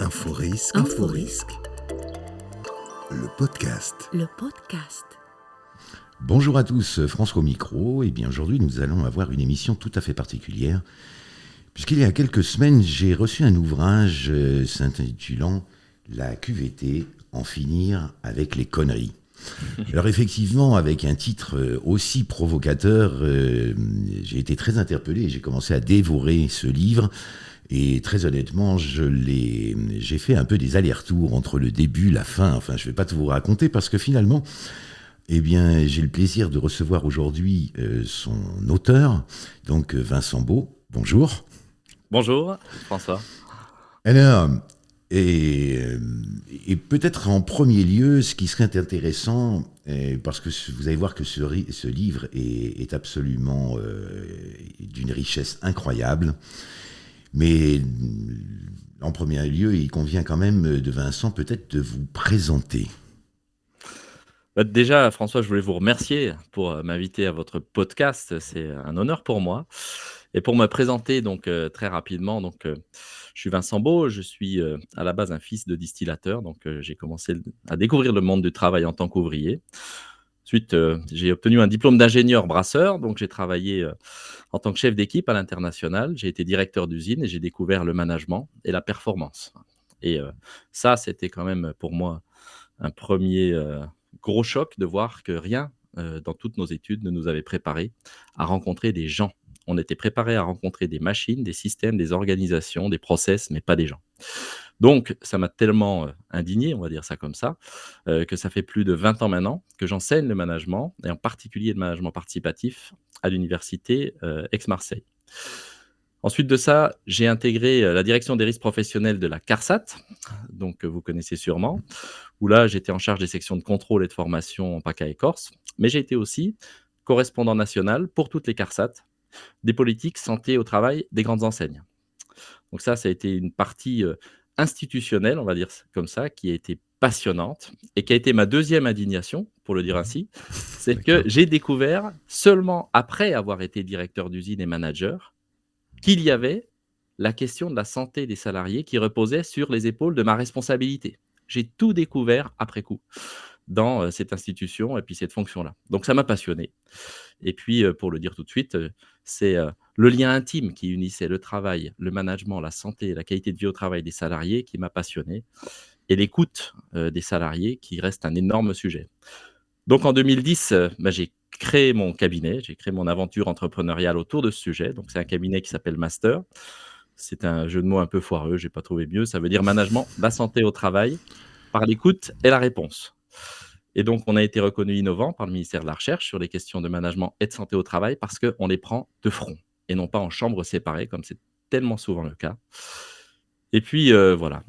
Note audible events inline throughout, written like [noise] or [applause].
Inforisque. Inforisque. Le podcast. Le podcast. Bonjour à tous, François au micro. Et bien aujourd'hui, nous allons avoir une émission tout à fait particulière, puisqu'il y a quelques semaines, j'ai reçu un ouvrage euh, s'intitulant La QVT, en finir avec les conneries. [laughs] Alors effectivement, avec un titre euh, aussi provocateur, euh, j'ai été très interpellé et j'ai commencé à dévorer ce livre. Et très honnêtement, je l'ai, j'ai fait un peu des allers-retours entre le début, la fin. Enfin, je ne vais pas tout vous raconter parce que finalement, eh bien, j'ai le plaisir de recevoir aujourd'hui euh, son auteur, donc euh, Vincent Beau. Bonjour. Bonjour, François. Alors, et, euh, et peut-être en premier lieu, ce qui serait intéressant, parce que vous allez voir que ce, livre est, est absolument euh, d'une richesse incroyable, mais euh, en premier lieu, il convient quand même euh, de Vincent peut-être de vous présenter. Bah, déjà, François, je voulais vous remercier pour euh, m'inviter à votre podcast. C'est un honneur pour moi. Et pour me présenter donc très rapidement, donc je suis Vincent Beau, je suis à la base un fils de distillateur, donc j'ai commencé à découvrir le monde du travail en tant qu'ouvrier. Ensuite, euh, j'ai obtenu un diplôme d'ingénieur brasseur, donc j'ai travaillé euh, en tant que chef d'équipe à l'international. J'ai été directeur d'usine et j'ai découvert le management et la performance. Et euh, ça, c'était quand même pour moi un premier gros choc de voir que rien dans toutes nos études ne nous avait préparé à rencontrer des gens. On était préparé à rencontrer des machines, des systèmes, des organisations, des process, mais pas des gens. Donc, ça m'a tellement euh, indigné, on va dire ça comme ça, euh, que ça fait plus de 20 ans maintenant que j'enseigne le management, et en particulier le management participatif, à l'université euh, Aix-Marseille. Ensuite de ça, j'ai intégré la direction des risques professionnels de la CARSAT, donc euh, vous connaissez sûrement, où là j'étais en charge des sections de contrôle et de formation en PACA et Corse, mais j'ai été aussi correspondant national pour toutes les CARSAT, des politiques santé au travail des grandes enseignes. Donc ça, ça a été une partie institutionnelle, on va dire comme ça, qui a été passionnante et qui a été ma deuxième indignation, pour le dire ainsi, c'est que j'ai découvert seulement après avoir été directeur d'usine et manager qu'il y avait la question de la santé des salariés qui reposait sur les épaules de ma responsabilité. J'ai tout découvert après coup dans cette institution et puis cette fonction-là. Donc ça m'a passionné. Et puis, pour le dire tout de suite, c'est le lien intime qui unissait le travail, le management, la santé la qualité de vie au travail des salariés qui m'a passionné. Et l'écoute des salariés qui reste un énorme sujet. Donc en 2010, euh, bah, j'ai créé mon cabinet, j'ai créé mon aventure entrepreneuriale autour de ce sujet. Donc c'est un cabinet qui s'appelle Master. C'est un jeu de mots un peu foireux, j'ai pas trouvé mieux. Ça veut dire management, la santé au travail, par l'écoute et la réponse. Et donc, on a été reconnu innovant par le ministère de la Recherche sur les questions de management et de santé au travail parce qu'on les prend de front et non pas en chambres séparées, comme c'est tellement souvent le cas. Et puis, euh, voilà,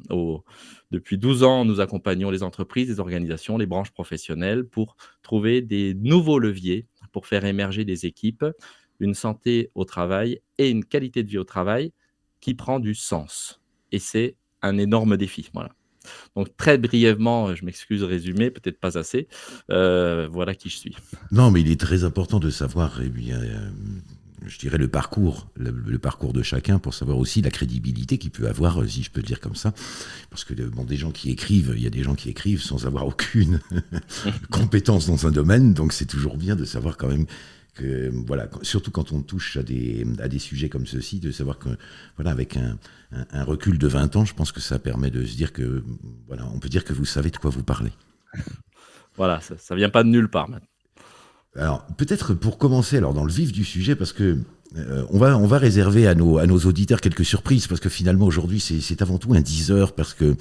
depuis 12 ans, nous accompagnons les entreprises, les organisations, les branches professionnelles pour trouver des nouveaux leviers pour faire émerger des équipes, une santé au travail et une qualité de vie au travail qui prend du sens. Et c'est un énorme défi. Voilà. Donc, très brièvement, je m'excuse, résumé, peut-être pas assez. euh, voilà qui je suis. Non, mais il est très important de savoir, eh bien, euh, je dirais, le parcours, le, parcours de chacun pour savoir aussi la crédibilité qu'il peut avoir, euh, si je peux dire comme ça. Parce que, bon, des gens qui écrivent, il y a des gens qui écrivent sans avoir aucune [laughs] compétence dans un domaine, donc c'est toujours bien de savoir quand même que, voilà, surtout quand on touche à des, à des sujets comme ceux-ci, de savoir que, voilà, avec un, un- un recul de 20 ans, je pense que ça permet de se dire que, voilà, on peut dire que vous savez de quoi vous parlez. [laughs] Voilà, ça, ça vient pas de nulle part. maintenant. Alors, peut-être pour commencer, alors dans le vif du sujet, parce que euh, on, va, on va réserver à nos, à nos auditeurs quelques surprises, parce que finalement aujourd'hui c'est avant tout un 10 heures, parce que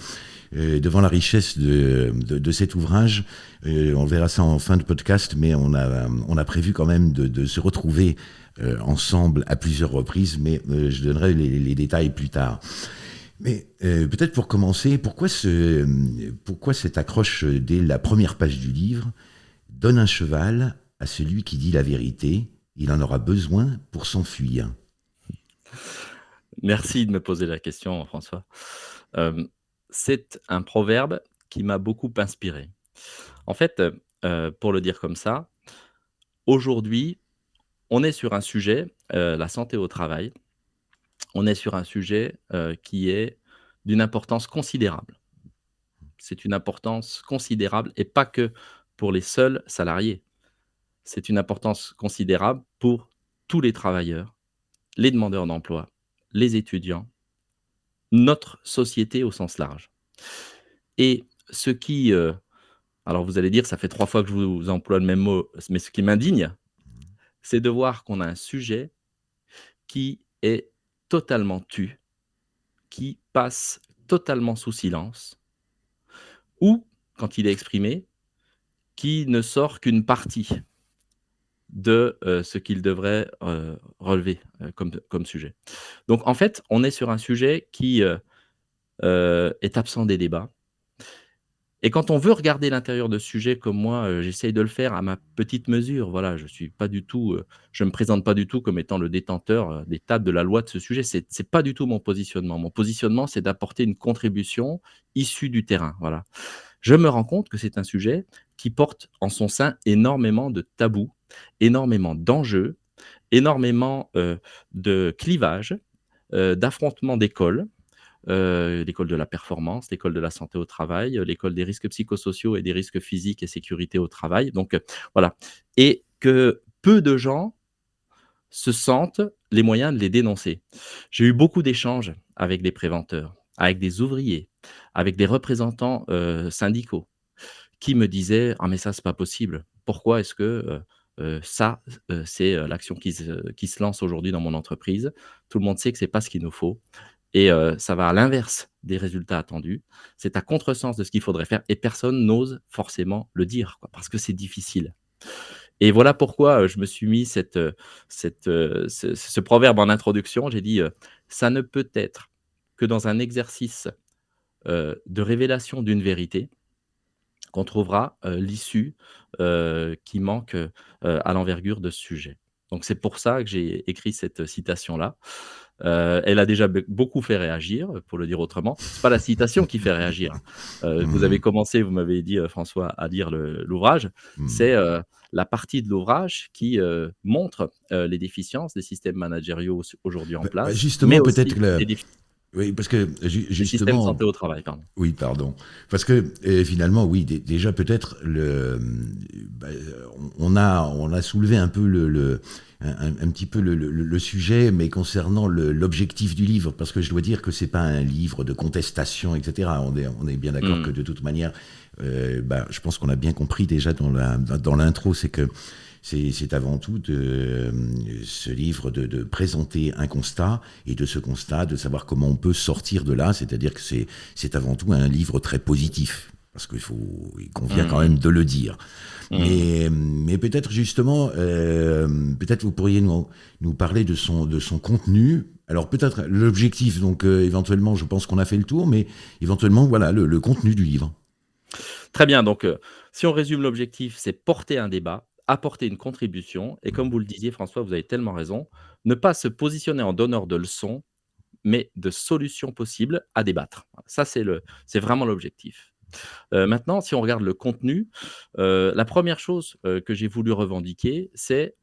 euh, devant la richesse de, de, cet ouvrage, euh, on verra ça en fin de podcast, mais on a, on a prévu quand même de, se retrouver ensemble à plusieurs reprises, mais je donnerai les, les détails plus tard. Mais peut-être pour commencer, pourquoi, ce, pourquoi cette accroche dès la première page du livre Donne un cheval à celui qui dit la vérité, il en aura besoin pour s'enfuir. Merci de me poser la question, François. Euh, c'est un proverbe qui m'a beaucoup inspiré. En fait, euh, pour le dire comme ça, aujourd'hui, on est sur un sujet, euh, la santé au travail. On est sur un sujet qui est d'une importance considérable. C'est une importance considérable et pas que pour les seuls salariés. C'est une importance considérable pour tous les travailleurs, les demandeurs d'emploi, les étudiants, notre société au sens large. Et ce qui, euh, alors vous allez dire, ça fait trois fois que je vous emploie le même mot, mais ce qui m'indigne, c'est de voir qu'on a un sujet qui est totalement tu, qui passe totalement sous silence, ou, quand il est exprimé, qui ne sort qu'une partie de euh, ce qu'il devrait euh, relever euh, comme, comme sujet. Donc en fait, on est sur un sujet qui est absent des débats, et quand on veut regarder l'intérieur de ce sujet comme moi, j'essaye de le faire à ma petite mesure. Voilà, je suis pas du tout, je me présente pas du tout comme étant le détenteur des tables de la loi de ce sujet. C'est c'est pas du tout mon positionnement. Mon positionnement, c'est d'apporter une contribution issue du terrain. Voilà. Je me rends compte que c'est un sujet qui porte en son sein énormément de tabous, énormément d'enjeux, énormément de clivages, d'affrontements d'écoles, euh, l'école de la performance, l'école de la santé au travail, euh, l'école des risques psychosociaux et des risques physiques et sécurité au travail. Donc euh, voilà. Et que peu de gens se sentent les moyens de les dénoncer. J'ai eu beaucoup d'échanges avec des préventeurs, avec des ouvriers, avec des représentants syndicaux qui me disaient ah mais ça c'est pas possible. Pourquoi est-ce que ça, c'est l'action qui se, qui se lance aujourd'hui dans mon entreprise? Tout le monde sait que c'est pas ce qu'il nous faut. Et ça va à l'inverse des résultats attendus. C'est à contresens de ce qu'il faudrait faire et personne n'ose forcément le dire parce que c'est difficile. Et voilà pourquoi je me suis mis cette, cette, ce, ce, proverbe en introduction. J'ai dit ça ne peut être que dans un exercice de révélation d'une vérité qu'on trouvera l'issue qui manque à l'envergure de ce sujet. Donc c'est pour ça que j'ai écrit cette citation-là. Euh, elle a déjà beaucoup fait réagir, pour le dire autrement. C'est pas la citation qui fait réagir. Euh, Vous avez mmh. commencé, vous m'avez dit, François, à lire l'ouvrage. Mmh. C'est euh, la partie de l'ouvrage qui montre les déficiences des systèmes managériaux aujourd'hui en bah, place. Bah, justement, peut-être que oui, parce que justement. système santé au travail, pardon. Oui, pardon. Parce que finalement, oui, déjà peut-être le, bah, on a on a soulevé un peu le un, petit peu le, sujet, mais concernant l'objectif du livre, parce que je dois dire que c'est pas un livre de contestation, etc. On est, on est bien d'accord mm. que de toute manière, euh, bah, je pense qu'on a bien compris déjà dans l'intro, dans c'est que c'est avant tout de, ce livre de, de, présenter un constat et de ce constat de savoir comment on peut sortir de là, c'est-à-dire que c'est avant tout un livre très positif parce qu'il faut, il convient quand mmh. même de le dire. Mmh. Mais, mais peut-être justement, euh, peut-être vous pourriez nous, nous parler de son, de son contenu. Alors peut-être l'objectif, donc euh, éventuellement, je pense qu'on a fait le tour, mais éventuellement, voilà, le, contenu du livre. Très bien, donc euh, si on résume l'objectif, c'est porter un débat, apporter une contribution, et comme vous le disiez, François, vous avez tellement raison, ne pas se positionner en donneur de leçons, mais de solutions possibles à débattre. Ça, c'est vraiment l'objectif. Euh, maintenant, si on regarde le contenu, euh, la première chose euh, que j'ai voulu revendiquer, c'est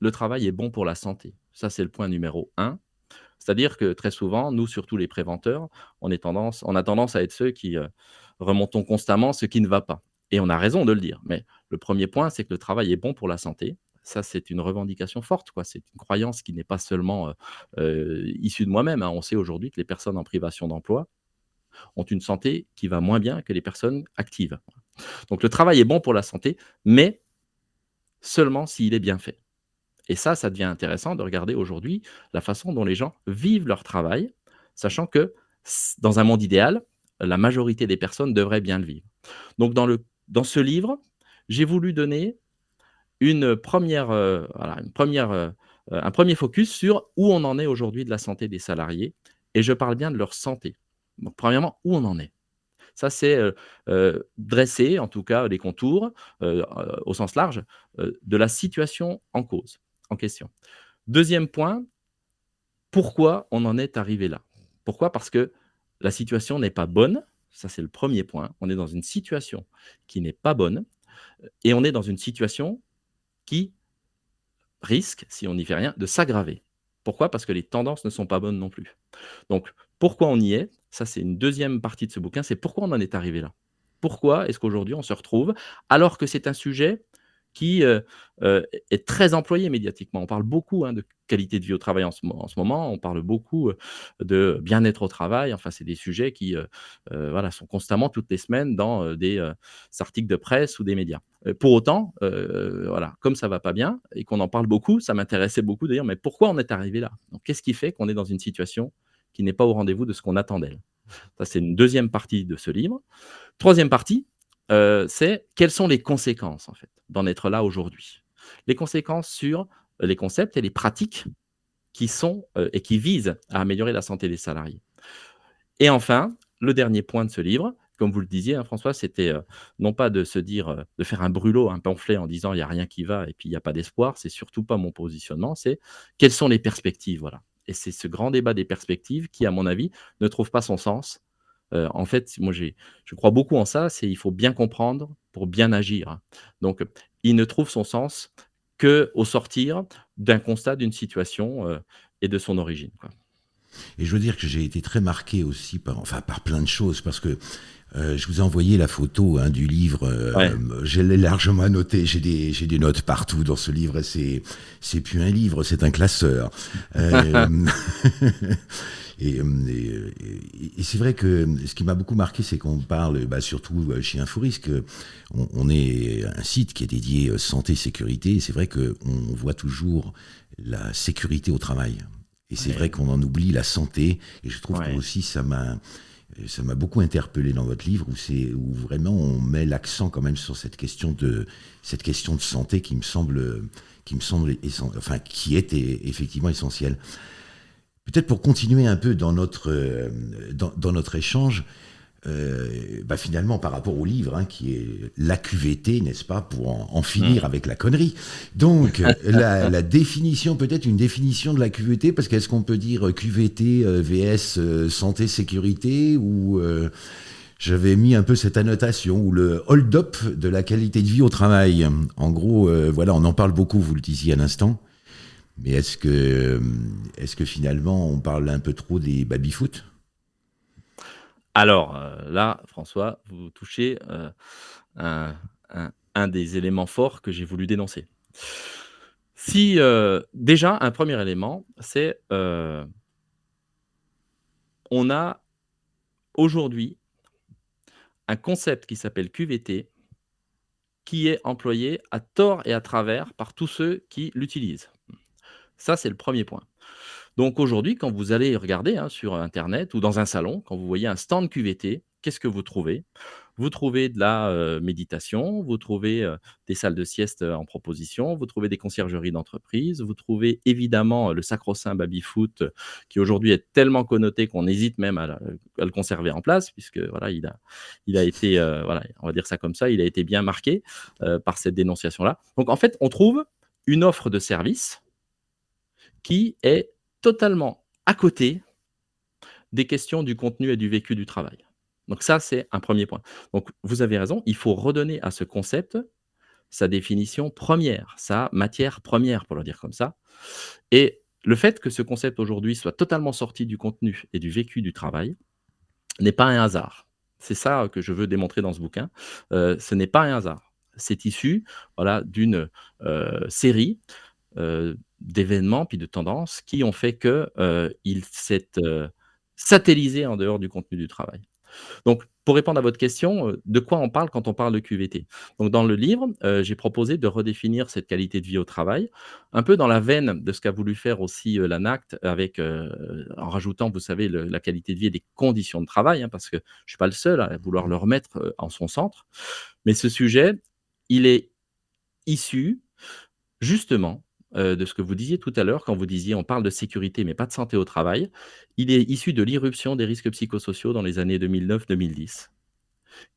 le travail est bon pour la santé. Ça, c'est le point numéro un. C'est-à-dire que très souvent, nous, surtout les préventeurs, on, est tendance, on a tendance à être ceux qui remontons constamment ce qui ne va pas. Et on a raison de le dire. Mais le premier point, c'est que le travail est bon pour la santé. Ça, c'est une revendication forte. C'est une croyance qui n'est pas seulement issue de moi-même. Hein. On sait aujourd'hui que les personnes en privation d'emploi ont une santé qui va moins bien que les personnes actives. Donc le travail est bon pour la santé, mais seulement s'il est bien fait. Et ça, ça devient intéressant de regarder aujourd'hui la façon dont les gens vivent leur travail, sachant que dans un monde idéal, la majorité des personnes devraient bien le vivre. Donc dans ce livre, j'ai voulu donner une première, euh, euh, un premier focus sur où on en est aujourd'hui de la santé des salariés. Et je parle bien de leur santé. Donc, premièrement, où on en est ça, c'est dresser, en tout cas, les contours, au sens large, de la situation en cause, en question. Deuxième point, pourquoi on en est arrivé là? Pourquoi? Parce que la situation n'est pas bonne. Ça, c'est le premier point. On est dans une situation qui n'est pas bonne et on est dans une situation qui risque, si on n'y fait rien, de s'aggraver. Pourquoi? Parce que les tendances ne sont pas bonnes non plus. Donc, pourquoi on y est? Ça, c'est une deuxième partie de ce bouquin, c'est pourquoi on en est arrivé là? Pourquoi est-ce qu'aujourd'hui on se retrouve alors que c'est un sujet qui euh, euh, est très employé médiatiquement. On parle beaucoup hein, de qualité de vie au travail en ce, moment, on parle beaucoup euh, de bien-être au travail, enfin c'est des sujets qui voilà, sont constamment toutes les semaines dans des articles de presse ou des médias. pour autant, voilà, comme ça va pas bien et qu'on en parle beaucoup, ça m'intéressait beaucoup d'ailleurs, mais pourquoi on est arrivé là? Qu'est-ce qui fait qu'on est dans une situation qui n'est pas au rendez-vous de ce qu'on attend d'elle? Ça, c'est une deuxième partie de ce livre. Troisième partie, c'est quelles sont les conséquences en fait d'en être là aujourd'hui? Les conséquences sur les concepts et les pratiques qui sont et qui visent à améliorer la santé des salariés. Et enfin, le dernier point de ce livre, comme vous le disiez, hein, François, c'était non pas de se dire, de faire un brûlot, un pamphlet en disant il n'y a rien qui va et puis il n'y a pas d'espoir, c'est surtout pas mon positionnement, c'est quelles sont les perspectives, voilà. Et c'est ce grand débat des perspectives qui, à mon avis, ne trouve pas son sens en fait, moi, je crois beaucoup en ça, c'est il faut bien comprendre pour bien agir. Donc, il ne trouve son sens qu'au sortir d'un constat d'une situation et de son origine. Et je veux dire que j'ai été très marqué aussi par, enfin, par plein de choses, parce que je vous ai envoyé la photo hein, du livre. Je l'ai largement annoté. J'ai des, j'ai des notes partout dans ce livre. C'est, c'est plus un livre, c'est un classeur. [laughs] [laughs] Et, et, c'est vrai que ce qui m'a beaucoup marqué, c'est qu'on parle, bah, surtout euh, chez Inforisque, on, on est un site qui est dédié euh, santé sécurité. Et c'est vrai qu'on voit toujours la sécurité au travail. Et c'est vrai qu'on en oublie la santé. Et je trouve que aussi ça m'a ça m'a beaucoup interpellé dans votre livre où c'est où vraiment on met l'accent quand même sur cette question de cette question de santé qui me semble qui me semble enfin qui est effectivement essentielle. Peut-être pour continuer un peu dans notre, euh, dans, notre échange, euh, bah finalement par rapport au livre, hein, qui est la QVT, n'est-ce pas, pour en, finir mm. avec la connerie. Donc, la, définition, peut-être une définition de la QVT, parce qu'est-ce qu'on peut dire QVT, euh, VS, santé, sécurité, ou j'avais mis un peu cette annotation, ou le hold-up de la qualité de vie au travail. En gros, voilà, on en parle beaucoup, vous le disiez à l'instant. Mais est-ce que, est que finalement on parle un peu trop des baby-foot? Alors euh, là, François, vous touchez euh, un, des éléments forts que j'ai voulu dénoncer. Si euh, déjà un premier élément, c'est on a aujourd'hui un concept qui s'appelle QVT qui est employé à tort et à travers par tous ceux qui l'utilisent. Ça, c'est le premier point. Donc aujourd'hui, quand vous allez regarder hein, sur Internet ou dans un salon, quand vous voyez un stand QVT, qu'est-ce que vous trouvez? Vous trouvez de la euh, méditation, vous trouvez euh, des salles de sieste euh, en proposition, vous trouvez des conciergeries d'entreprise, vous trouvez évidemment le sacro-saint baby-foot qui aujourd'hui est tellement connoté qu'on hésite même à, le conserver en place puisque voilà, il a, il a été, voilà, on va dire ça comme ça, il a été bien marqué par cette dénonciation-là. Donc en fait, on trouve une offre de service qui est totalement à côté des questions du contenu et du vécu du travail. Donc ça, c'est un premier point. Donc vous avez raison, il faut redonner à ce concept sa définition première, sa matière première, pour le dire comme ça. Et le fait que ce concept aujourd'hui soit totalement sorti du contenu et du vécu du travail n'est pas un hasard. C'est ça que je veux démontrer dans ce bouquin. Euh, ce n'est pas un hasard. C'est issu voilà, d'une euh, série d'événements puis de tendances qui ont fait que euh, s'est euh, satellisé en dehors du contenu du travail. Donc, pour répondre à votre question, de quoi on parle quand on parle de QVT Donc, dans le livre, j'ai proposé de redéfinir cette qualité de vie au travail, un peu dans la veine de ce qu'a voulu faire aussi l'ANACT, avec, en rajoutant, vous savez, la qualité de vie et des conditions de travail, hein, parce que je ne suis pas le seul à vouloir le remettre en son centre. Mais ce sujet, il est issu justement euh, de ce que vous disiez tout à l'heure, quand vous disiez on parle de sécurité mais pas de santé au travail. Il est issu de l'irruption des risques psychosociaux dans les années 2009-2010,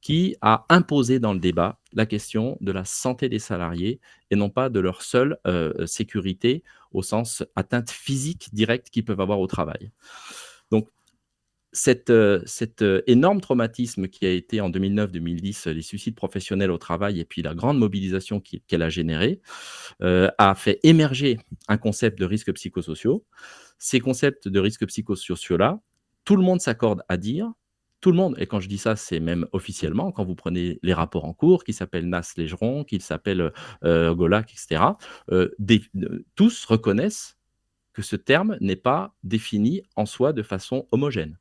qui a imposé dans le débat la question de la santé des salariés et non pas de leur seule euh, sécurité au sens atteinte physique directe qu'ils peuvent avoir au travail. Donc cet, euh, euh, énorme traumatisme qui a été en 2009-2010 les suicides professionnels au travail et puis la grande mobilisation qu'elle a générée euh, a fait émerger un concept de risques psychosociaux. Ces concepts de risques psychosociaux-là tout le monde s'accorde à dire, tout le monde, et quand je dis ça, c'est même officiellement, quand vous prenez les rapports en cours qui s'appellent Nas-Légeron, qui s'appellent euh, Golac, etc., euh, euh, tous reconnaissent que ce terme n'est pas défini en soi de façon homogène.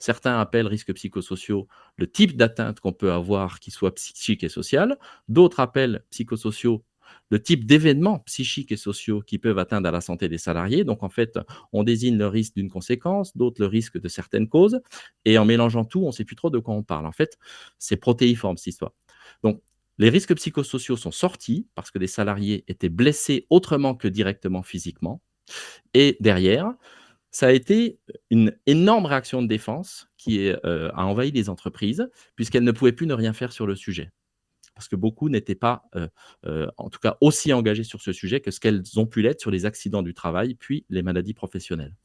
Certains appellent risques psychosociaux le type d'atteinte qu'on peut avoir qui soit psychique et social. D'autres appellent psychosociaux le type d'événements psychiques et sociaux qui peuvent atteindre à la santé des salariés. Donc, en fait, on désigne le risque d'une conséquence, d'autres le risque de certaines causes. Et en mélangeant tout, on ne sait plus trop de quoi on parle. En fait, c'est protéiforme, cette histoire. Donc, les risques psychosociaux sont sortis parce que des salariés étaient blessés autrement que directement physiquement. Et derrière, ça a été une énorme réaction de défense qui heu, a envahi les entreprises, puisqu'elles ne pouvaient plus ne rien faire sur le sujet. Parce que beaucoup n'étaient pas, heu heu, en tout cas aussi engagés sur ce sujet que ce qu'elles ont pu l'être sur les accidents du travail, puis les maladies professionnelles.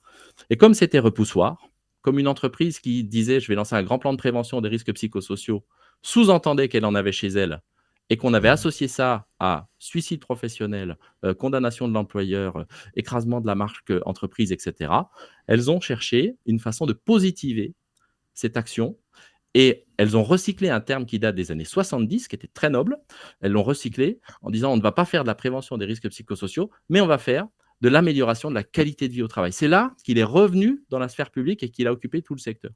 Et comme c'était repoussoir, comme une entreprise qui disait: «Je vais lancer un grand plan de prévention des risques psychosociaux», sous-entendait qu'elle en avait chez elle et qu'on avait associé ça à suicide professionnel, heu, condamnation de l'employeur, heu, écrasement de la marque, heu, entreprise et cetera. Elles ont cherché une façon de positiver cette action et elles ont recyclé un terme qui date des années 70, qui était très noble. Elles l'ont recyclé en disant: «On ne va pas faire de la prévention des risques psychosociaux, mais on va faire de l'amélioration de la qualité de vie au travail». C'est là qu'il est revenu dans la sphère publique et qu'il a occupé tout le secteur.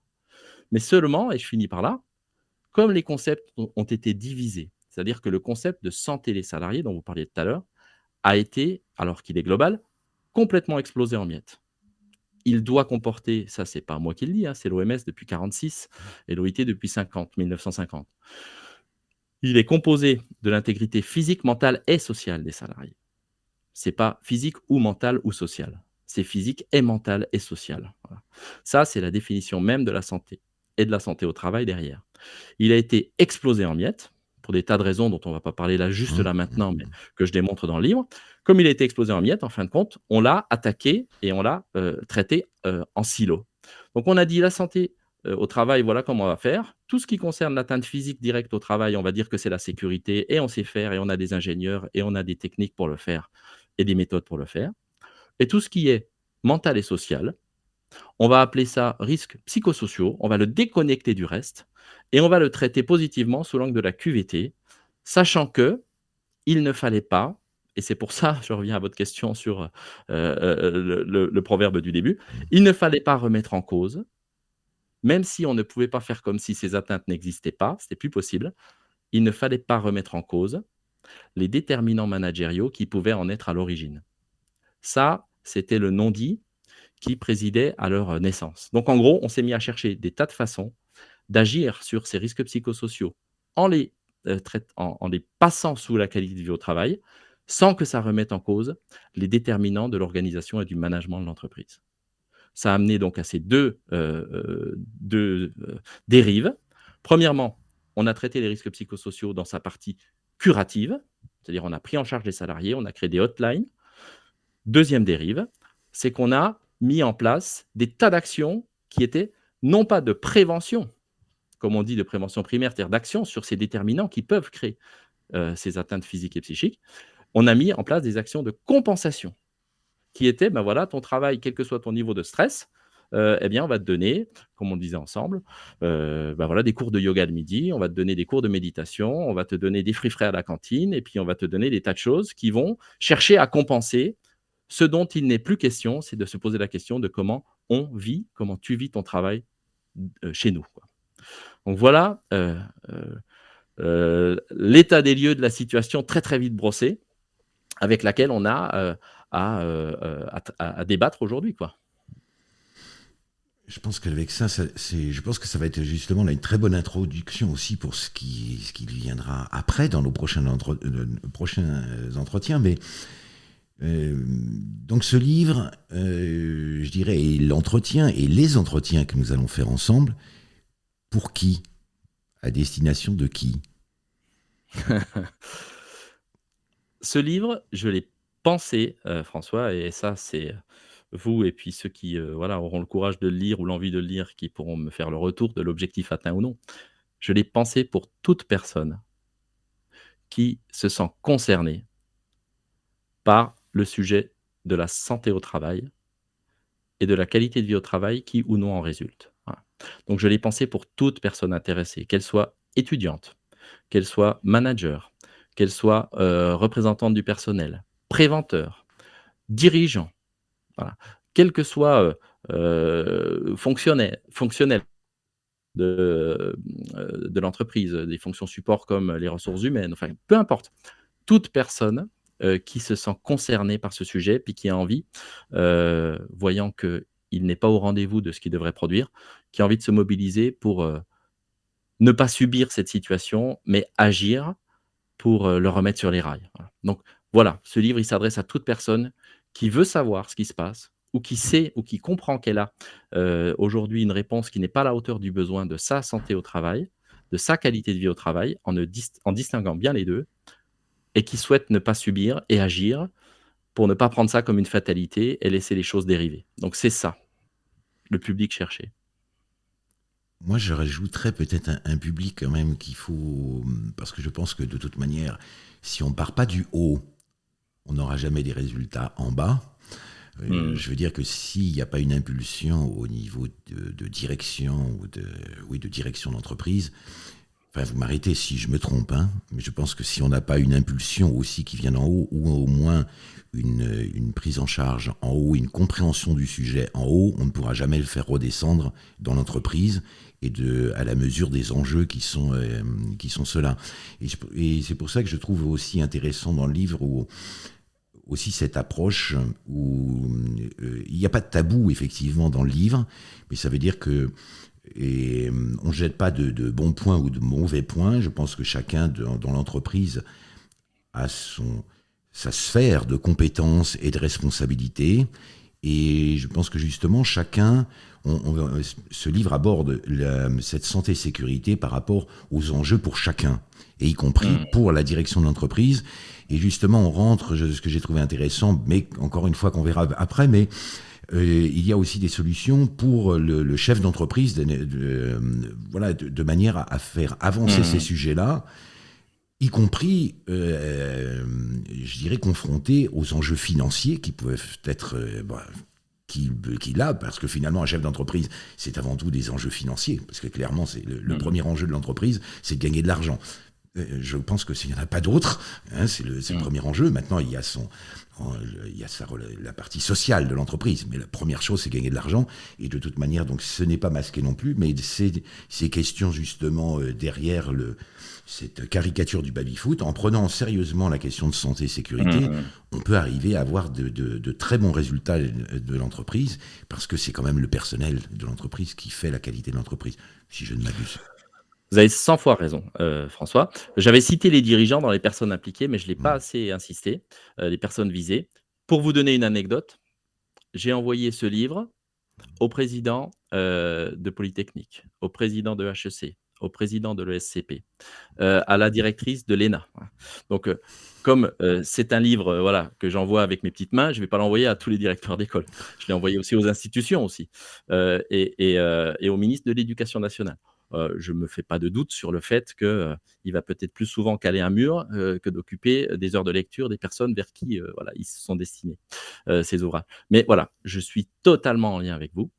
Mais seulement, et je finis par là, comme les concepts ont été divisés, c'est-à-dire que le concept de santé des salariés dont vous parliez tout à l'heure a été, alors qu'il est global, complètement explosé en miettes. Il doit comporter, ça c'est pas moi qui le dis, hein, c'est l'OMS depuis 46 et l'OIT depuis 50, 1950. Il est composé de l'intégrité physique, mentale et sociale des salariés. C'est pas physique ou mental ou social. C'est physique et mental et social. Voilà. Ça, c'est la définition même de la santé et de la santé au travail derrière. Il a été explosé en miettes pour des tas de raisons dont on va pas parler là juste Mmh, là maintenant, mais mmh. que je démontre dans le livre. Comme il a été explosé en miettes, en fin de compte, on l'a attaqué et on l'a euh, traité euh, en silo. Donc on a dit la santé euh, au travail, voilà comment on va faire. Tout ce qui concerne l'atteinte physique directe au travail, on va dire que c'est la sécurité et on sait faire et on a des ingénieurs et on a des techniques pour le faire et des méthodes pour le faire. Et tout ce qui est mental et social, on va appeler ça risques psychosociaux, on va le déconnecter du reste et on va le traiter positivement sous l'angle de la QVT, sachant que il ne fallait pas, et c'est pour ça, [laughs] je reviens à votre question sur, le le le proverbe du début, il ne fallait pas remettre en cause, même si on ne pouvait pas faire comme si ces atteintes n'existaient pas, c'était plus possible, il ne fallait pas remettre en cause les déterminants managériaux qui pouvaient en être à l'origine. Ça, c'était le non-dit qui présidait à leur naissance. Donc en gros, on s'est mis à chercher des tas de façons d'agir sur ces risques psychosociaux en les, traite en les passant sous la qualité de vie au travail, sans que ça remette en cause les déterminants de l'organisation et du management de l'entreprise. Ça a amené donc à ces 2 heu heu, 2, heu, dérives. Premièrement, on a traité les risques psychosociaux dans sa partie curative, c'est-à-dire on a pris en charge les salariés, on a créé des hotlines. Deuxième dérive, c'est qu'on a mis en place des tas d'actions qui étaient non pas de prévention, comme on dit de prévention primaire, c'est-à-dire d'action sur ces déterminants qui peuvent créer, heu, ces atteintes physiques et psychiques. On a mis en place des actions de compensation qui étaient, ben, voilà, ton travail, quel que soit ton niveau de stress, heu, et bien, on va te donner, comme on disait ensemble, heu, bah, voilà, des cours de yoga le midi, on va te donner des cours de méditation, on va te donner des fruits frais à la cantine et puis on va te donner des tas de choses qui vont chercher à compenser ce dont il n'est plus question, c'est de se poser la question de comment on vit, comment tu vis ton travail, chez nous. Donc voilà, heu heu heu, l'état des lieux de la situation très, très vite brossée, avec laquelle on a, à, débattre aujourd'hui, quoi. Je pense qu'avec ça, je pense que ça va être justement là une très bonne introduction aussi pour ce qui viendra après dans nos prochains prochains entretiens. Mais, donc ce livre, je dirais et l'entretien et les entretiens que nous allons faire ensemble, pour qui? À destination de qui? [laughs] Ce livre, je l'ai pensé, heu, François et ça, c'est, vous et puis ceux qui, heu, voilà, auront le courage de le lire ou l'envie de le lire, qui pourront me faire le retour de l'objectif atteint ou non. Je l'ai pensé pour toute personne qui se sent concernée par le sujet de la santé au travail et de la qualité de vie au travail qui ou non en résulte. Donc je l'ai pensé pour toute personne intéressée, qu'elle soit étudiante, qu'elle soit manager, qu'elle soit euh, représentante du personnel, préventeur, dirigeant, quel que soit euh, euh, fonctionnel de, euh, de l'entreprise, des fonctions support comme les ressources humaines, enfin peu importe, toute personne qui se sent concernée par ce sujet, puis qui a envie, voyant qu'il n'est pas au rendez-vous de ce qu'il devrait produire, qui a envie de se mobiliser pour euh, ne pas subir cette situation, mais agir pour euh, le remettre sur les rails. Donc voilà, ce livre, il s'adresse à toute personne qui veut savoir ce qui se passe, ou qui sait, ou qui comprend qu'elle a euh, aujourd'hui une réponse qui n'est pas à la hauteur du besoin de sa santé au travail, de sa qualité de vie au travail, en, en distinguant bien les deux, et qui souhaite ne pas subir et agir pour ne pas prendre ça comme une fatalité et laisser les choses dériver. Donc c'est ça, le public cherché. Moi, je rajouterais peut-être un, un public quand même qu'il faut, parce que je pense que de toute manière, si on part pas du haut, on n'aura jamais des résultats en bas. Euh, Mm. Je veux dire que s'il n'y a pas une impulsion au niveau de, de direction ou de, oui, de direction d'entreprise, enfin, vous m'arrêtez si je me trompe, hein, mais je pense que si on n'a pas une impulsion aussi qui vient d'en haut, ou au moins une, une prise en charge en haut, une compréhension du sujet en haut, on ne pourra jamais le faire redescendre dans l'entreprise et de, à la mesure des enjeux qui sont, euh, sont ceux-là. Et, c'est pour ça que je trouve aussi intéressant dans le livre aussi cette approche où euh, il n'y a pas de tabou effectivement dans le livre, mais ça veut dire que euh, on ne jette pas de, bons points ou de mauvais points. Je pense que chacun dans l'entreprise a son, sa sphère de compétences et de responsabilités. Et je pense que justement, chacun, on- on- ce livre aborde la- cette santé-sécurité par rapport aux enjeux pour chacun, et y compris Mm. pour la direction de l'entreprise. Et justement, on rentre, je- ce que j'ai trouvé intéressant, mais encore une fois qu'on verra après, mais euh, il y a aussi des solutions pour le, le chef d'entreprise, de, de- voilà, de, manière à, à faire avancer Mhm. ces sujets-là, y compris, euh, je dirais, confrontés aux enjeux financiers qui peuvent être, euh, bah, qu'il qu'il a, parce que finalement, un chef d'entreprise, c'est avant tout des enjeux financiers, parce que clairement, c'est le, le Mhm. premier enjeu de l'entreprise, c'est de gagner de l'argent. Euh, Je pense que s'il n'y en a pas d'autres, hein, c'est le, c'est le Mhm. premier enjeu. Maintenant, il y a son, il y a sa, la partie sociale de l'entreprise, mais la première chose, c'est gagner de l'argent. Et de toute manière, donc, ce n'est pas masqué non plus, mais c'est ces questions justement euh, derrière le, cette caricature du baby-foot, en prenant sérieusement la question de santé et sécurité, Mhm. on peut arriver à avoir de, de- de très bons résultats de l'entreprise, parce que c'est quand même le personnel de l'entreprise qui fait la qualité de l'entreprise, si je ne m'abuse. Vous avez 100 fois raison, euh, François. J'avais cité les dirigeants dans les personnes impliquées, mais je ne l'ai pas Mm. assez insisté, euh, les personnes visées. Pour vous donner une anecdote, j'ai envoyé ce livre au président euh, de Polytechnique, au président de HEC, au président de l'ESCP, à la directrice de l'ENA. Donc, comme c'est un livre voilà, que j'envoie avec mes petites mains, je ne vais pas l'envoyer à tous les directeurs d'école. Je l'ai envoyé aussi aux institutions aussi, et, et, et au ministre de l'Éducation nationale. Euh, je ne me fais pas de doute sur le fait qu'il va peut-être plus souvent caler un mur euh, que d'occuper des heures de lecture des personnes vers qui euh, voilà, ils se sont destinés, euh, ces ouvrages. Mais voilà, je suis totalement en lien avec vous.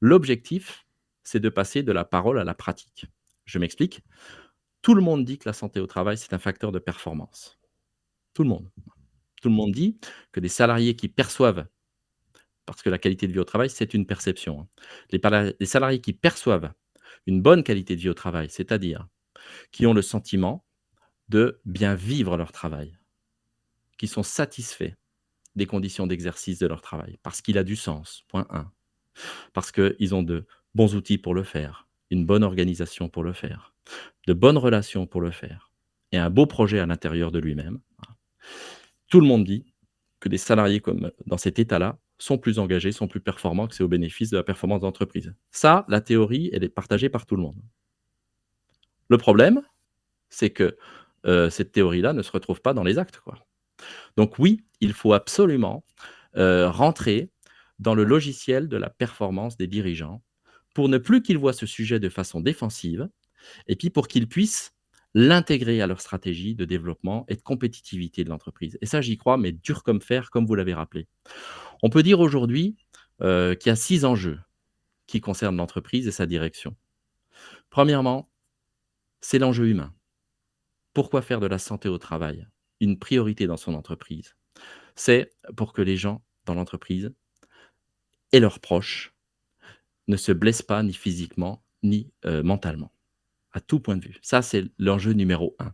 L'objectif, c'est de passer de la parole à la pratique. Je m'explique. Tout le monde dit que la santé au travail, c'est un facteur de performance. Tout le monde. Tout le monde dit que des salariés qui perçoivent, parce que la qualité de vie au travail, c'est une perception, hein. les salariés qui perçoivent une bonne qualité de vie au travail, c'est-à-dire qui ont le sentiment de bien vivre leur travail, qui sont satisfaits des conditions d'exercice de leur travail, parce qu'il a du sens, point 1, parce qu'ils ont de bons outils pour le faire, une bonne organisation pour le faire, de bonnes relations pour le faire, et un beau projet à l'intérieur de lui-même. Tout le monde dit que des salariés comme dans cet état-là sont plus engagés, sont plus performants, que c'est au bénéfice de la performance d'entreprise. Ça, la théorie, elle est partagée par tout le monde. Le problème, c'est que euh, cette théorie-là ne se retrouve pas dans les actes. Donc oui, il faut absolument euh, rentrer dans le logiciel de la performance des dirigeants pour ne plus qu'ils voient ce sujet de façon défensive et puis pour qu'ils puissent l'intégrer à leur stratégie de développement et de compétitivité de l'entreprise. Et ça, j'y crois, mais dur comme fer, comme vous l'avez rappelé. On peut dire aujourd'hui euh, qui a six enjeux qui concernent l'entreprise et sa direction. Premièrement, c'est l'enjeu humain. Pourquoi faire de la santé au travail une priorité dans son entreprise? C'est pour que les gens dans l'entreprise et leurs proches ne se blessent pas ni physiquement ni euh, mentalement, à tout point de vue. Ça, c'est l'enjeu numéro un.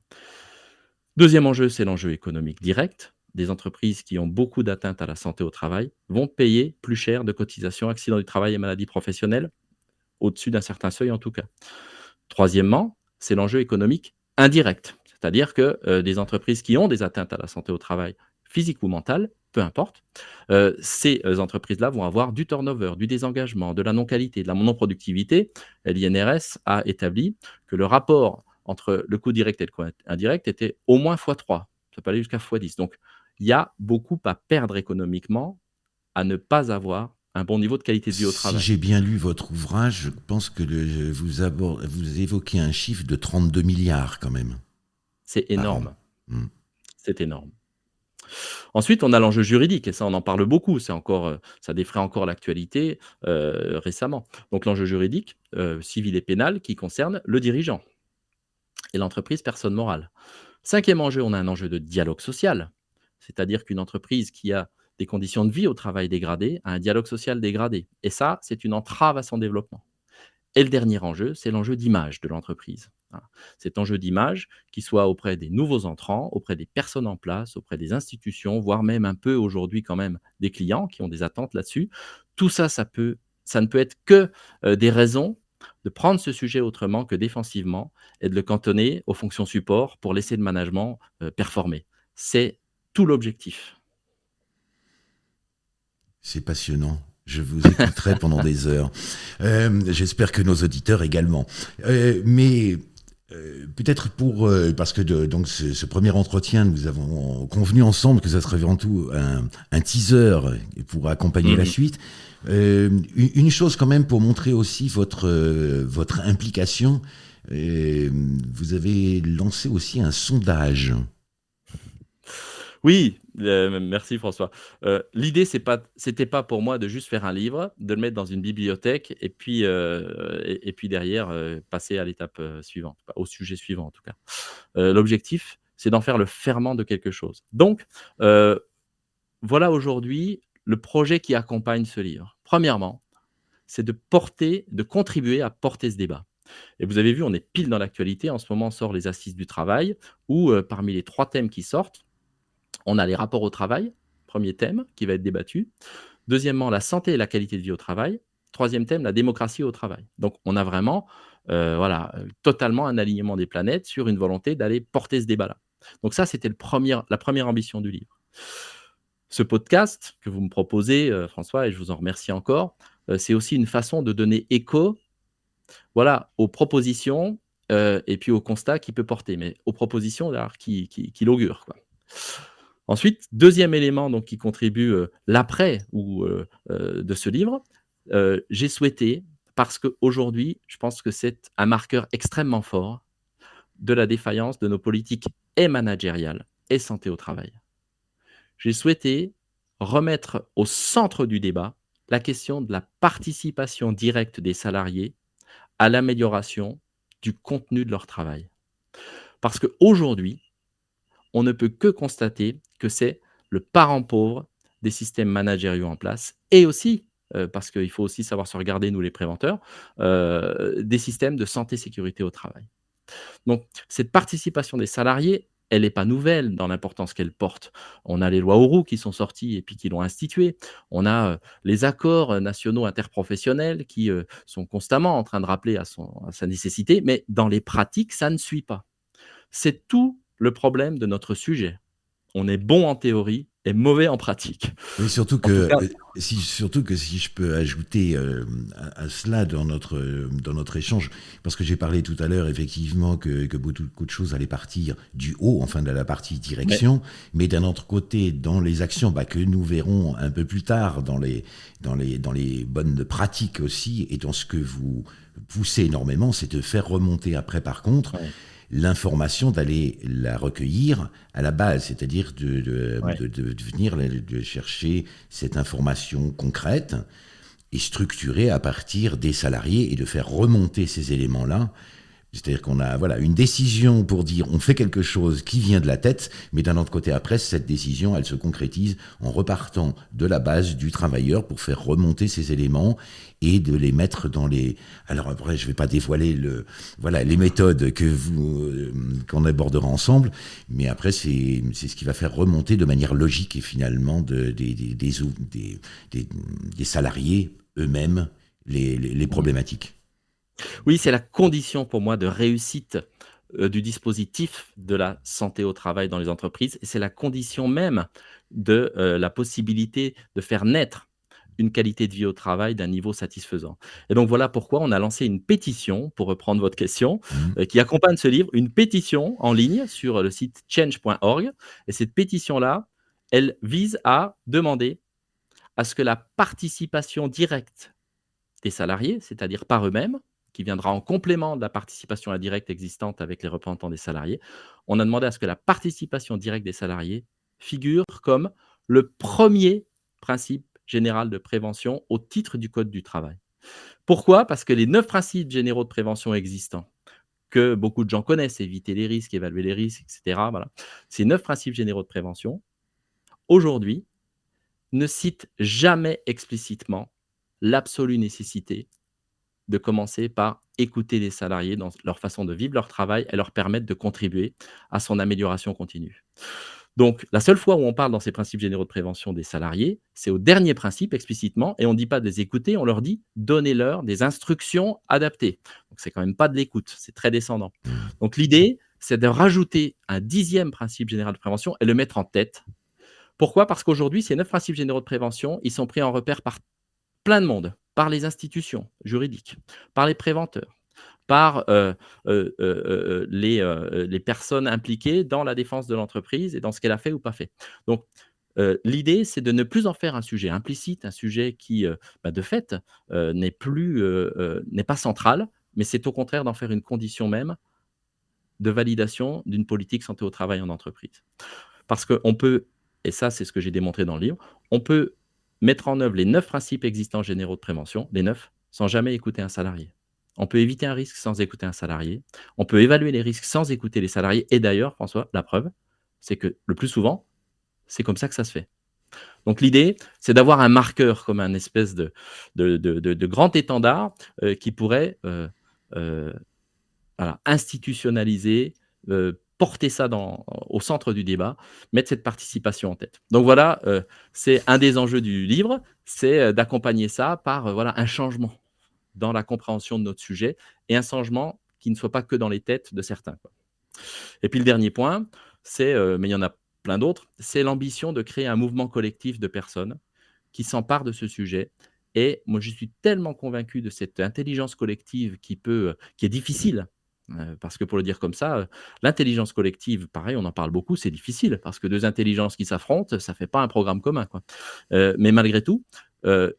Deuxième enjeu, c'est l'enjeu économique direct. Des entreprises qui ont beaucoup d'atteintes à la santé au travail vont payer plus cher de cotisations accidents du travail et maladies professionnelles, au-dessus d'un certain seuil en tout cas. Troisièmement, c'est l'enjeu économique indirect, c'est-à-dire que euh, des entreprises qui ont des atteintes à la santé au travail, physique ou mentale, peu importe, euh, ces euh, entreprises-là vont avoir du turnover, du désengagement, de la non-qualité, de la non-productivité. L'INRS a établi que le rapport entre le coût direct et le coût indirect était au moins x3. Ça peut aller jusqu'à x10. Donc, il y a beaucoup à perdre économiquement à ne pas avoir un bon niveau de qualité de vie au travail. Si j'ai bien lu votre ouvrage, je pense que le, vous, évoquez un chiffre de 32 milliards quand même. C'est énorme. Hmm. C'est énorme. Ensuite, on a l'enjeu juridique, et ça, on en parle beaucoup. C'est encore, euh, ça défraie encore l'actualité euh, récemment. Donc, l'enjeu juridique, euh, civil et pénal, qui concerne le dirigeant et l'entreprise personne morale. Cinquième enjeu, on a un enjeu de dialogue social, c'est-à-dire qu'une entreprise qui a des conditions de vie au travail dégradées a un dialogue social dégradé. Et ça, c'est une entrave à son développement. Et le dernier enjeu, c'est l'enjeu d'image de l'entreprise. Cet enjeu d'image, qui soit auprès des nouveaux entrants, auprès des personnes en place, auprès des institutions, voire même un peu aujourd'hui quand même des clients qui ont des attentes là-dessus. Tout ça, ça, peut, ça ne peut être que euh, des raisons de prendre ce sujet autrement que défensivement et de le cantonner aux fonctions support pour laisser le management euh, performer. C'est tout l'objectif. C'est passionnant. Je vous écouterai pendant des [laughs] heures. Euh, j'espère que nos auditeurs également. Euh, mais peut-être pour parce que donc ce, premier entretien, nous avons convenu ensemble que ça serait avant tout un, teaser pour accompagner la mmh. suite. Euh, une chose quand même pour montrer aussi votre, euh, votre implication, euh, vous avez lancé aussi un sondage. Oui, merci François. L'idée, c'est pas, c'était pas pour moi de juste faire un livre, de le mettre dans une bibliothèque et puis, puis derrière passer à l'étape suivante, au sujet suivant en tout cas. L'objectif, c'est d'en faire le ferment de quelque chose. Donc, voilà aujourd'hui le projet qui accompagne ce livre. Premièrement, c'est de porter, de contribuer à porter ce débat. Et vous avez vu, on est pile dans l'actualité. En ce moment, on sort les assises du travail, où euh, parmi les trois thèmes qui sortent, on a les rapports au travail, premier thème qui va être débattu. Deuxièmement, la santé et la qualité de vie au travail. Troisième thème, la démocratie au travail. Donc, on a vraiment, euh, voilà, totalement un alignement des planètes sur une volonté d'aller porter ce débat-là. Donc ça, c'était la première ambition du livre. Ce podcast que vous me proposez, euh, François, et je vous en remercie encore, euh, c'est aussi une façon de donner écho voilà, aux propositions euh, et puis aux constats qu'il peut porter, mais aux propositions qui, qui, qui l'augurent. Ensuite, deuxième élément qui contribue l'après ou de ce livre, j'ai souhaité, parce qu'aujourd'hui, je pense que c'est un marqueur extrêmement fort de la défaillance de nos politiques et managériales et santé au travail j'ai souhaité remettre au centre du débat la question de la participation directe des salariés à l'amélioration du contenu de leur travail. Parce qu'aujourd'hui, on ne peut que constater que c'est le parent pauvre des systèmes managériaux en place et aussi, euh, parce qu'il faut aussi savoir se regarder, nous les préventeurs, euh, des systèmes de santé-sécurité au travail. Donc, cette participation des salariés, elle n'est pas nouvelle dans l'importance qu'elle porte. On a les lois Auroux qui sont sorties et puis qui l'ont instituée. On a euh, les accords nationaux interprofessionnels qui sont constamment en train de rappeler à, à sa nécessité, mais dans les pratiques, ça ne suit pas. C'est tout le problème de notre sujet. On est bon en théorie, est mauvais en pratique. Oui, surtout que, euh, si, surtout que si je peux ajouter euh, à, cela dans notre, dans notre échange, parce que j'ai parlé tout à l'heure effectivement que, que, beaucoup, de choses allaient partir du haut, enfin de la partie direction, mais, d'un autre côté, dans les actions bah, que nous verrons un peu plus tard, dans les, dans les, dans les bonnes pratiques aussi, et dans ce que vous poussez énormément, c'est de faire remonter après par contre l'information d'aller la recueillir à la base, c'est-à-dire de, de, de, venir de chercher cette information concrète est structuré à partir des salariés et de faire remonter ces éléments-là c'est-à-dire qu'on a voilà une décision pour dire on fait quelque chose qui vient de la tête, mais d'un autre côté après cette décision elle se concrétise en repartant de la base du travailleur pour faire remonter ces éléments et de les mettre dans les alors après je vais pas dévoiler le voilà les méthodes que vous euh, qu'on abordera ensemble, mais après c'est c'est ce qui va faire remonter de manière logique et finalement de, des, des, des, des, des salariés eux-mêmes les, les, les problématiques. Oui, c'est la condition pour moi de réussite euh, du dispositif de la santé au travail dans les entreprises et c'est la condition même de euh, la possibilité de faire naître une qualité de vie au travail d'un niveau satisfaisant. Et donc voilà pourquoi on a lancé une pétition, pour reprendre votre question, mmh. euh, qui accompagne ce livre, une pétition en ligne sur le site change.org. Et cette pétition-là, elle vise à demander à ce que la participation directe des salariés, c'est-à-dire par eux-mêmes, qui viendra en complément de la participation indirecte existante avec les représentants des salariés, on a demandé à ce que la participation directe des salariés figure comme le premier principe général de prévention au titre du Code du travail. Pourquoi? Parce que les neuf principes généraux de prévention existants, que beaucoup de gens connaissent, éviter les risques, évaluer les risques, etc., voilà, ces neuf principes généraux de prévention, aujourd'hui, ne citent jamais explicitement l'absolue nécessité de commencer par écouter les salariés dans leur façon de vivre leur travail et leur permettre de contribuer à son amélioration continue. Donc, la seule fois où on parle dans ces principes généraux de prévention des salariés, c'est au dernier principe explicitement, et on ne dit pas de les écouter, on leur dit donnez-leur des instructions adaptées. Donc, c'est quand même pas de l'écoute, c'est très descendant. Donc, l'idée, c'est de rajouter un dixième principe général de prévention et le mettre en tête. Pourquoi? Parce qu'aujourd'hui, ces neuf principes généraux de prévention, ils sont pris en repère par plein de monde par les institutions juridiques, par les préventeurs, par euh, euh, euh, les, personnes impliquées dans la défense de l'entreprise et dans ce qu'elle a fait ou pas fait. Donc, l'idée, c'est de ne plus en faire un sujet implicite, un sujet qui, bah, de fait, n'est plus, n'est pas central, mais c'est au contraire d'en faire une condition même de validation d'une politique santé au travail en entreprise. Parce qu'on peut, et ça c'est ce que j'ai démontré dans le livre, on peut mettre en œuvre les neuf principes existants généraux de prévention, les neuf, sans jamais écouter un salarié. On peut éviter un risque sans écouter un salarié. On peut évaluer les risques sans écouter les salariés. Et d'ailleurs, François, la preuve, c'est que le plus souvent, c'est comme ça que ça se fait. Donc l'idée, c'est d'avoir un marqueur comme un espèce de, grand étendard euh, qui pourrait euh, euh, institutionnaliser, porter ça au centre du débat, mettre cette participation en tête. Donc voilà, euh, c'est un des enjeux du livre, c'est euh, d'accompagner ça par euh, voilà, un changement dans la compréhension de notre sujet et un changement qui ne soit pas que dans les têtes de certains. Et puis le dernier point, c'est, mais il y en a plein d'autres, c'est l'ambition de créer un mouvement collectif de personnes qui s'emparent de ce sujet et moi, je suis tellement convaincu de cette intelligence collective qui peut, qui est difficile euh, parce que pour le dire comme ça, euh, l'intelligence collective, pareil, on en parle beaucoup, c'est difficile, parce que deux intelligences qui s'affrontent, ça ne fait pas un programme commun. Euh, mais malgré tout,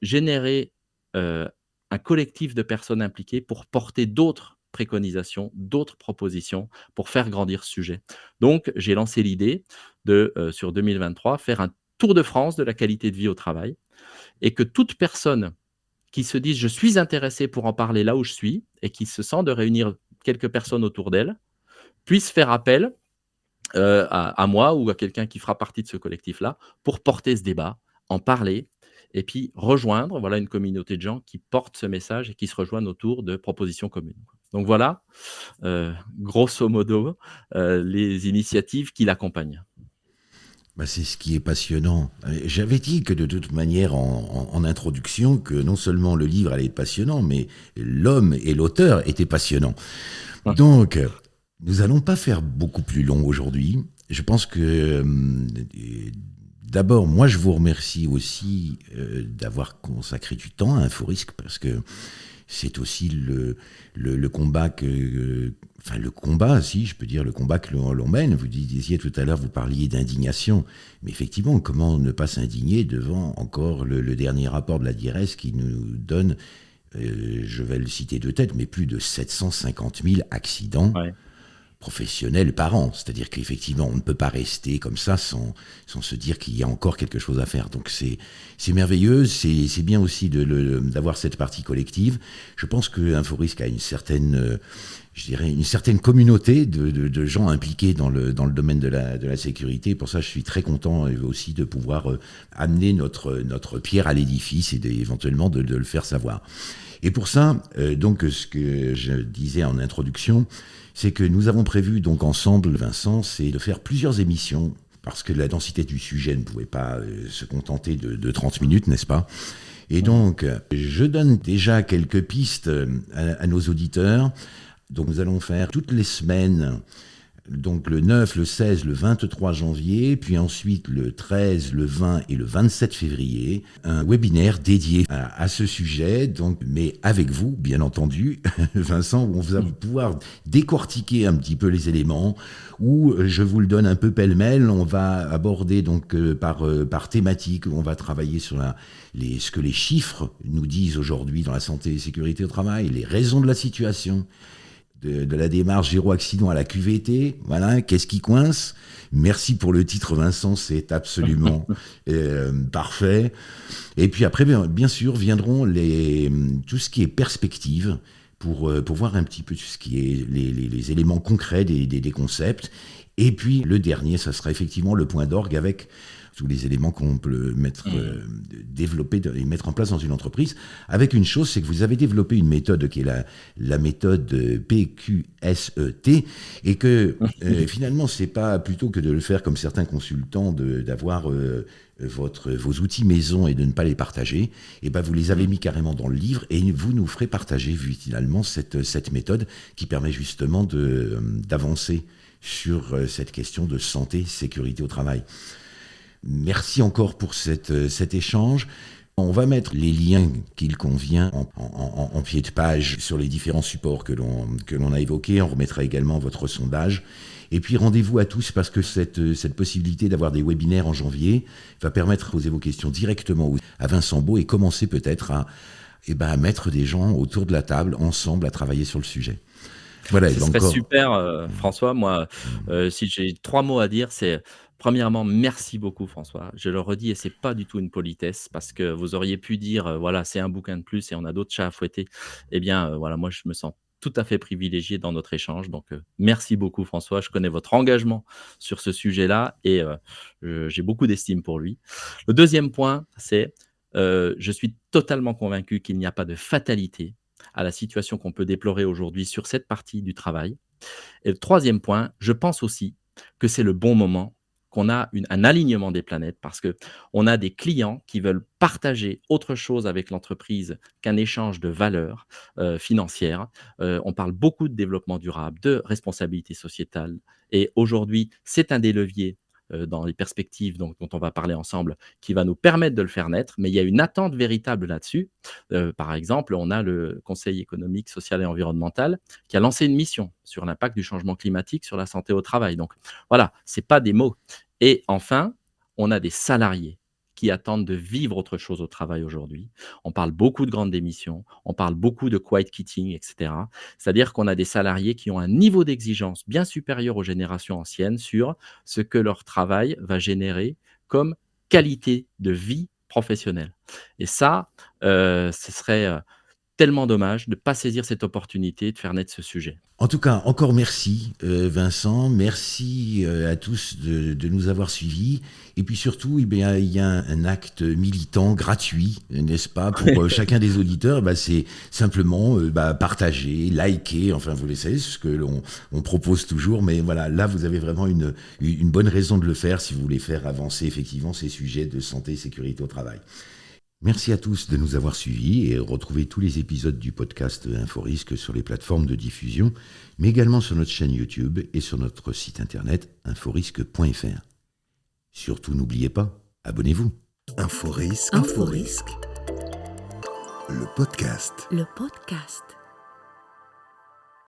générer un collectif de personnes impliquées pour porter d'autres préconisations, d'autres propositions pour faire grandir ce sujet. Donc, j'ai lancé l'idée de, sur 2023, faire un tour de France de la qualité de vie au travail et que toute personne qui se dise je suis intéressé pour en parler là où je suis et qui se sent de réunir quelques personnes autour d'elle, puissent faire appel euh, à, moi ou à quelqu'un qui fera partie de ce collectif-là pour porter ce débat, en parler, et puis rejoindre voilà, une communauté de gens qui portent ce message et qui se rejoignent autour de propositions communes. Donc voilà, euh, grosso modo, euh, les initiatives qui l'accompagnent. Bah c'est ce qui est passionnant. J'avais dit que de toute manière en, introduction que non seulement le livre allait être passionnant, mais l'homme et l'auteur étaient passionnants. Donc, nous allons pas faire beaucoup plus long aujourd'hui. Je pense que euh, d'abord, moi, je vous remercie aussi euh, d'avoir consacré du temps à InfoRisque parce que c'est aussi le, le, combat que, enfin le combat, si je peux dire, le combat que l'on mène. Vous disiez tout à l'heure, vous parliez d'indignation, mais effectivement, comment ne pas s'indigner devant encore le, dernier rapport de la DIRES qui nous donne, euh, je vais le citer de tête, mais plus de 750 000 accidents professionnels par an. C'est-à-dire qu'effectivement, on ne peut pas rester comme ça sans, sans se dire qu'il y a encore quelque chose à faire. Donc c'est merveilleux, c'est bien aussi d'avoir cette partie collective. Je pense que InfoRisque a une certaine... Euh, je dirais, une certaine communauté de, de, gens impliqués dans le, dans le domaine de la, de la sécurité. Pour ça, je suis très content aussi de pouvoir euh, amener notre, notre pierre à l'édifice et éventuellement de, de, le faire savoir. Et pour ça, euh, donc, ce que je disais en introduction, c'est que nous avons prévu donc ensemble, Vincent, c'est de faire plusieurs émissions parce que la densité du sujet ne pouvait pas euh, se contenter de, 30 minutes, n'est-ce pas? Et donc, je donne déjà quelques pistes euh, à, nos auditeurs. Donc, nous allons faire toutes les semaines donc le 9, le 16, le 23 janvier, puis ensuite le 13, le 20 et le 27 février, un webinaire dédié à, ce sujet, donc, mais avec vous, bien entendu, [laughs] Vincent, où on va pouvoir décortiquer un petit peu les éléments, où je vous le donne un peu pêle-mêle, on va aborder donc euh, par, euh, par thématique, on va travailler sur ce que les chiffres nous disent aujourd'hui dans la santé et sécurité au travail, les raisons de la situation, de, la démarche zéro accident à la QVT. Voilà, qu'est-ce qui coince? Merci pour le titre, Vincent, c'est absolument [laughs] euh, parfait. Et puis après, bien, sûr, viendront les, tout ce qui est perspective. Pour, euh, pour voir un petit peu tout ce qui est les, éléments concrets des, des, des concepts. Et puis le dernier, ça sera effectivement le point d'orgue avec tous les éléments qu'on peut mettre, mm. euh, développer et mettre en place dans une entreprise. Avec une chose, c'est que vous avez développé une méthode qui est la, la méthode PQSET et que euh, [laughs] finalement, c'est pas plutôt que de le faire comme certains consultants, d'avoir euh, votre, vos outils maison et de ne pas les partager, et eh ben vous les avez mis carrément dans le livre et vous nous ferez partager finalement cette, cette méthode qui permet justement d'avancer sur cette question de santé, sécurité au travail. Merci encore pour euh, cet échange. On va mettre les liens qu'il convient en, pied de page sur les différents supports que l'on a évoqués. On remettra également votre sondage. Et puis rendez-vous à tous parce que cette, cette possibilité d'avoir des webinaires en janvier va permettre de poser vos questions directement à Vincent Beau et commencer peut-être à, eh ben, à mettre des gens autour de la table ensemble à travailler sur le sujet. Voilà, Ce serait super, euh, François. Moi, euh, si j'ai trois mots à dire, c'est Premièrement, merci beaucoup François. Je le redis et c'est pas du tout une politesse parce que vous auriez pu dire euh, voilà, c'est un bouquin de plus et on a d'autres chats à fouetter. Eh bien, euh, voilà, moi je me sens tout à fait privilégié dans notre échange. Donc, euh, merci beaucoup François. Je connais votre engagement sur ce sujet-là et j'ai beaucoup d'estime pour lui. Le deuxième point, c'est je suis totalement convaincu qu'il n'y a pas de fatalité à la situation qu'on peut déplorer aujourd'hui sur cette partie du travail. Et le troisième point, je pense aussi que c'est le bon moment qu'on a un alignement des planètes parce que on a des clients qui veulent partager autre chose avec l'entreprise qu'un échange de valeurs euh, financières. Euh, on parle beaucoup de développement durable, de responsabilité sociétale. Et aujourd'hui, c'est un des leviers dans les perspectives dont, on va parler ensemble, qui va nous permettre de le faire naître. Mais il y a une attente véritable là-dessus. par exemple, on a le Conseil économique, social et environnemental qui a lancé une mission sur l'impact du changement climatique sur la santé au travail. Donc voilà, ce n'est pas des mots. Et enfin, on a des salariés qui attendent de vivre autre chose au travail aujourd'hui. On parle beaucoup de grandes démissions, on parle beaucoup de quiet quitting, etc. C'est-à-dire qu'on a des salariés qui ont un niveau d'exigence bien supérieur aux générations anciennes sur ce que leur travail va générer comme qualité de vie professionnelle. Et ça, euh, ce serait euh, tellement dommage de ne pas saisir cette opportunité de faire naître ce sujet. En tout cas, encore merci euh, Vincent, merci euh, à tous de, nous avoir suivis. Et puis surtout, eh bien, il y a un, acte militant gratuit, n'est-ce pas, pour euh, chacun des auditeurs. Bah, c'est simplement bah, partager, liker, enfin vous le savez, ce que l'on on propose toujours. Mais voilà, là, vous avez vraiment une, une bonne raison de le faire si vous voulez faire avancer effectivement ces sujets de santé et sécurité au travail. Merci à tous de nous avoir suivis et retrouvez tous les épisodes du podcast InfoRisque sur les plateformes de diffusion, mais également sur notre chaîne YouTube et sur notre site internet inforisque.fr. Surtout n'oubliez pas, abonnez-vous. InfoRisque. InfoRisque. Le podcast. Le podcast.